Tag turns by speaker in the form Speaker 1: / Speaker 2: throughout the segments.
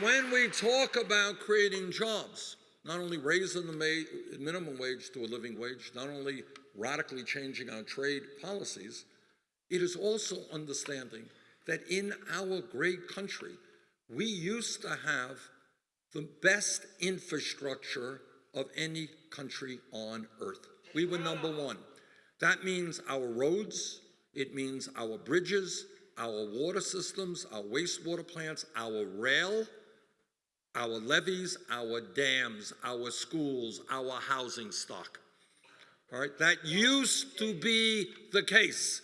Speaker 1: When we talk about creating jobs, not only raising the minimum wage to a living wage, not only radically changing our trade policies, it is also understanding that in our great country, we used to have the best infrastructure of any country on earth. We were number one. That means our roads, it means our bridges, our water systems, our wastewater plants, our rail, our levees, our dams, our schools, our housing stock. All right, that used to be the case.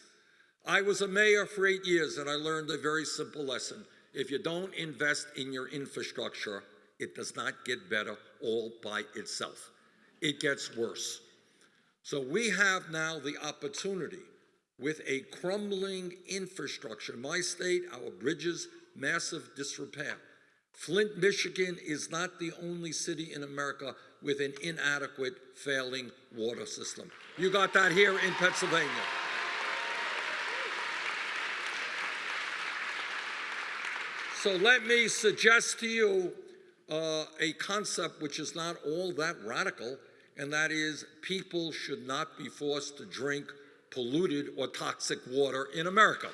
Speaker 1: I was a mayor for eight years and I learned a very simple lesson. If you don't invest in your infrastructure, it does not get better all by itself. It gets worse. So we have now the opportunity with a crumbling infrastructure. In my state, our bridges, massive disrepair. Flint, Michigan is not the only city in America with an inadequate, failing water system. You got that here in Pennsylvania. So let me suggest to you uh, a concept which is not all that radical, and that is people should not be forced to drink polluted or toxic water in America.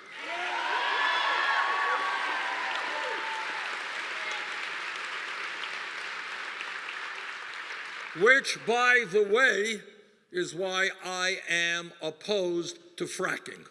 Speaker 1: Which, by the way, is why I am opposed to fracking.